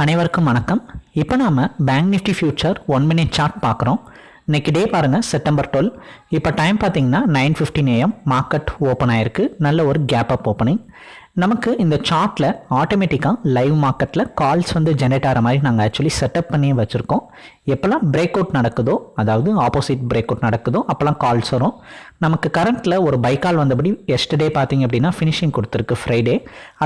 அனைவருக்கும் வணக்கம். இப்போ நாம் bank nifty future one minute chart பார்க்குறோம். இன்றைக்கி டே பாருங்கள் செப்டம்பர் டுவெல் இப்போ டைம் பார்த்தீங்கன்னா nine fifteen AM market open ஆயிருக்கு. நல்ல ஒரு கேப் அப் ஓப்பனிங் நமக்கு இந்த சார்ட்டில் ஆட்டோமேட்டிக்காக லைவ் மார்க்கெட்டில் கால்ஸ் வந்து ஜென்ரேட் ஆகிற மாதிரி நாங்கள் ஆக்சுவலி செட்டப் பண்ணி வச்சுருக்கோம். எப்போல்லாம் பிரேக் அவுட் நடக்குதோ அதாவது ஆப்போசிட் பிரேக் அவுட் நடக்குதோ அப்போல்லாம் கால்ஸ் வரும். நமக்கு கரண்ட்டில் ஒரு பைக்கால் வந்தபடி எஸ்டர்டே பார்த்தீங்க அப்படின்னா ஃபினிஷிங் கொடுத்துருக்கு ஃப்ரைடே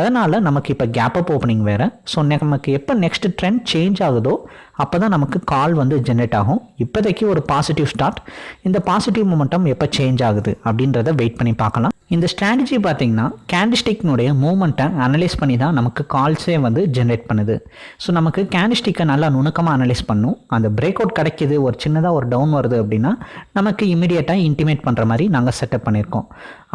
அதனால் நமக்கு இப்போ கேப் அப் ஓப்பனிங் வேறு. ஸோ நமக்கு எப்போ நெக்ஸ்ட் ட்ரெண்ட் சேஞ்ச் ஆகுதோ அப்போ தான் நமக்கு கால் வந்து ஜென்ரேட் ஆகும். இப்போதைக்கு ஒரு பாசிட்டிவ் ஸ்டார்ட் இந்த பாசிட்டிவ் மொமெண்டம் எப்போ சேஞ்ச் ஆகுது அப்படின்றத வெயிட் பண்ணி பார்க்கலாம். இந்த ஸ்ட்ராட்டஜி பார்த்தீங்கன்னா கேண்டிஸ்டிக்னுடைய மூமெண்ட்டை அனலைஸ் பண்ணி தான் நமக்கு கால்ஸே வந்து ஜென்ரேட் பண்ணுது. ஸோ நமக்கு கேண்டிஸ்டிக்கை நல்லா நுணுக்கமாக அனலைஸ் பண்ணும். அந்த பிரேக் அவுட் கிடைக்கிது ஒரு சின்னதாக ஒரு டவுன் வருது அப்படின்னா நமக்கு இமீடியட்டாக இன்டிமேட் பண்ணுற மாதிரி நாங்கள் செட்டப் பண்ணியிருக்கோம்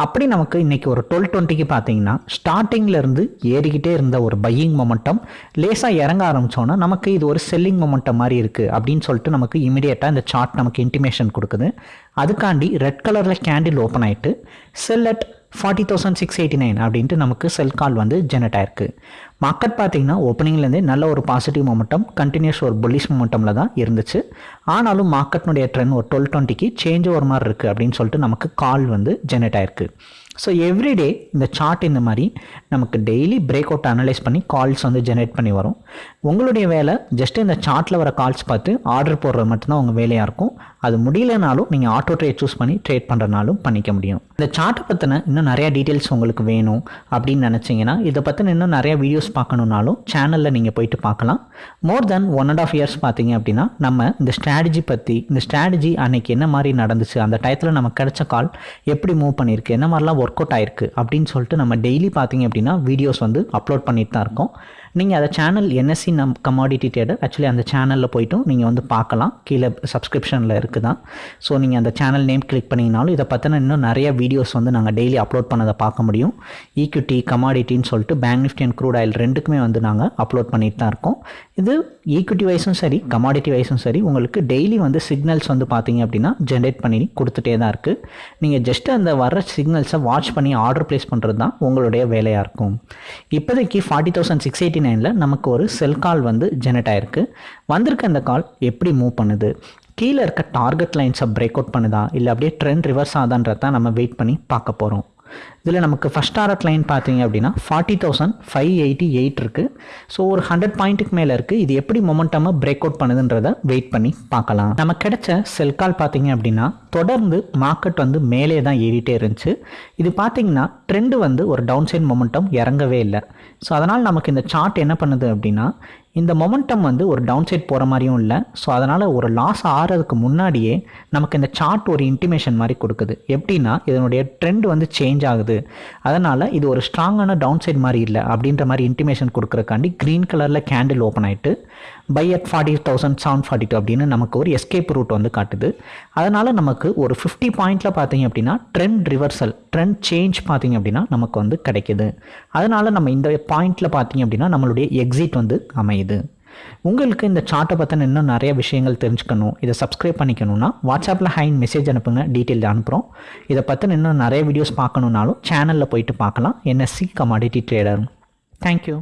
அப்படி நமக்கு இன்றைக்கி ஒரு டுவெல் டுவெண்ட்டிக்கு பார்த்தீங்கன்னா ஸ்டார்டிங்லேருந்து ஏறிக்கிட்டே இருந்த ஒரு பையிங் மொமெண்டம் லேசாக இறங்க ஆரம்பித்தோன்னா நமக்கு இது ஒரு செல்லிங் மொமெண்டம் மாதிரி இருக்குது அப்படின்னு சொல்லிட்டு நமக்கு இமீடியட்டாக இந்த சார்ட் நமக்கு இன்டிமேஷன் கொடுக்குது. அதுக்காண்டி ரெட் கலரில் கேண்டில் ஓப்பன் ஆகிட்டு sell at forty thousand six eighty nine அப்படின்ட்டு நமக்கு செல் கால் வந்து ஜெனரேட் ஆயிருக்கு. மார்க்கெட் பார்த்தீங்கன்னா ஓப்பனிங்லேருந்தே நல்ல ஒரு பாசிட்டிவ் மொமெண்டம் கண்டினியூஸ் ஒரு புல்லிஷ் மொமெண்டமில் தான் இருந்துச்சு. ஆனாலும் மார்க்கெட்னுடைய ட்ரெண்ட் ஒரு டுவெல் டுவெண்ட்டிக்கு சேஞ்ச் ஒரு மாதிரி இருக்குது அப்படின்னு சொல்லிட்டு நமக்கு கால் வந்து ஜெனரேட் ஆயிருக்கு. ஸோ எவ்ரிடே இந்த சார்ட் இந்த மாதிரி நமக்கு டெய்லி பிரேக் அவுட் அனலைஸ் பண்ணி கால்ஸ் வந்து ஜென்ரேட் பண்ணி வரும். உங்களுடைய வேலை ஜஸ்ட் இந்த சார்ட்டில் வர கால்ஸ் பார்த்து ஆர்டர் போடுறது மட்டும்தான் உங்கள் வேலையாக இருக்கும். அது முடியலனாலும் நீங்கள் ஆட்டோ ட்ரேட் சூஸ் பண்ணி ட்ரேட் பண்ணுறனாலும் பண்ணிக்க முடியும். இந்த சார்ட்டை பற்றின இன்னும் நிறையா டீட்டெயில்ஸ் உங்களுக்கு வேணும் அப்படின்னு நினச்சிங்கன்னா இதை பற்றின இன்னும் நிறையா வீடியோஸ் பார்க்கணுன்னாலும் சேனலில் நீங்கள் போயிட்டு பார்க்கலாம். More then one and half years பார்த்தீங்க அப்படின்னா நம்ம இந்த ஸ்ட்ராட்டஜி பற்றி இந்த ஸ்ட்ராட்டஜி அன்னைக்கு என்ன மாதிரி நடந்துச்சு அந்த டயத்தில் நமக்கு கிடைச்ச கால் எப்படி மூவ் பண்ணியிருக்கு என்ன மாதிரிலாம் ஒர்க் அவுட் ஆயிருக்கு அப்படின்னு சொல்லிட்டு நம்ம டெய்லி பார்த்தீங்க அப்படின்னா வீடியோஸ் வந்து அப்லோட் பண்ணிட்டு தான் இருக்கோம். நீங்கள் அதை சேனல் என்எஸ்சி நம் கமாடிட்டி ட்ரேடர் ஆக்சுவலி அந்த சேனலில் போய்ட்டும் நீங்கள் வந்து பார்க்கலாம். கீழே சப்ஸ்கிரிப்ஷனில் இருக்குது தான் ஸோ நீங்கள் அந்த சேனல் நேம் கிளிக் பண்ணிங்கனாலும் இதை பற்றின இன்னும் நிறைய வீடியோஸ் வந்து நாங்கள் டெய்லி அப்லோட் பண்ணதை பார்க்க முடியும். ஈக்விட்டி கமாடிட்டின்னு சொல்லிட்டு bank nifty and crude oil ரெண்டுக்குமே வந்து நாங்கள் அப்லோட் பண்ணிட்டு தான் இருக்கோம். இது ஈக்விட்டி வைஸும் சரி கமாடிட்டி வைஸும் சரி உங்களுக்கு டெய்லி வந்து சிக்னல்ஸ் வந்து பார்த்தீங்க அப்படின்னா ஜென்ரேட் பண்ணி கொடுத்துட்டே தான் இருக்குது நீங்கள் ஜஸ்ட் அந்த வர சிக்னல்ஸை வாட்ச் பண்ணி ஆர்டர் ப்ளேஸ் பண்ணுறது தான் உங்களுடைய வேலையாக இருக்கும். இப்போதைக்கு ஃபார்ட்டி தௌசண்ட் சிக்ஸ் எயிட்டி நைனில் நமக்கு ஒரு செல் கால் வந்து ஜெனரேட் ஆயிருக்கு. வந்திருக்க அந்த கால் எப்படி மூவ் பண்ணுது? கீழே இருக்க டார்கெட் லைன்ஸை பிரேக் அவுட் பண்ணுதா? இல்லை அப்படியே ட்ரெண்ட் ரிவர்ஸ் ஆதான்றதான் நம்ம வெயிட் பண்ணி பார்க்க போகிறோம் இதில் நமக்கு ஃபஸ்ட் டாரட் லைன் பார்த்தீங்க அப்படின்னா forty thousand five eighty eight இருக்குது ஸோ ஒரு ஹண்ட்ரட் பாயிண்ட்டுக்கு மேலே இருக்குது இது எப்படி மொமெண்டமாக பிரேக் அவுட் பண்ணுதுன்றதை வெயிட் பண்ணி பார்க்கலாம். நம்ம கிடைச்ச செல் கால் பார்த்தீங்க அப்படின்னா தொடர்ந்து மார்க்கெட் வந்து மேலே தான் ஏறிட்டே இருந்துச்சு. இது பார்த்தீங்கன்னா ட்ரெண்டு வந்து ஒரு டவுன் சைட் மொமெண்டம் இறங்கவே இல்லை. ஸோ அதனால் நமக்கு இந்த சார்ட் என்ன பண்ணுது அப்படின்னா இந்த மொமெண்டம் வந்து ஒரு டவுன் சைட் போகிற மாதிரியும் இல்லை. ஸோ அதனால் ஒரு லாஸ் ஆகிறதுக்கு முன்னாடியே நமக்கு இந்த சார்ட் ஒரு இன்டிமேஷன் மாதிரி கொடுக்குது. எப்படின்னா இதனுடைய ட்ரெண்ட் வந்து சேஞ்ச் ஆகுது. அதனால் இது ஒரு ஸ்ட்ராங்கான டவுன் சைட் மாதிரி இல்லை அப்படின்ற மாதிரி இன்டிமேஷன் கொடுக்குறக்காண்டி க்ரீன் கலரில் கேண்டில் ஓப்பன் ஆகிட்டு buy at forty thousand seven forty two அப்படின்னு நமக்கு ஒரு எஸ்கேப் ரூட் வந்து காட்டுது. அதனால் நமக்கு ஒரு ஃபிஃப்டி பாயிண்டில் பார்த்தீங்க அப்படின்னா ட்ரெண்ட் ரிவர்சல் ட்ரெண்ட் சேஞ்ச் பார்த்தீங்க அப்படின்னா நமக்கு வந்து கிடைக்குது. அதனால் நம்ம இந்த பாயிண்டில் பார்த்தீங்க அப்படின்னா நம்மளுடைய எக்ஸிட் வந்து அமையுது. உங்களுக்கு இந்த சார்ட்டை பற்றின இன்னும் நிறைய விஷயங்கள் தெரிஞ்சுக்கணும். இதை சப்ஸ்கிரைப் பண்ணிக்கணும்னா வாட்ஸ்அப்பில் ஹைன் மெசேஜ் அனுப்புங்க டீட்டெயில் அனுப்புகிறோம் இதை பற்றின இன்னும் நிறைய வீடியோஸ் பார்க்கணுன்னாலும் சேனலில் போயிட்டு பார்க்கலாம். NSC commodity trader thank you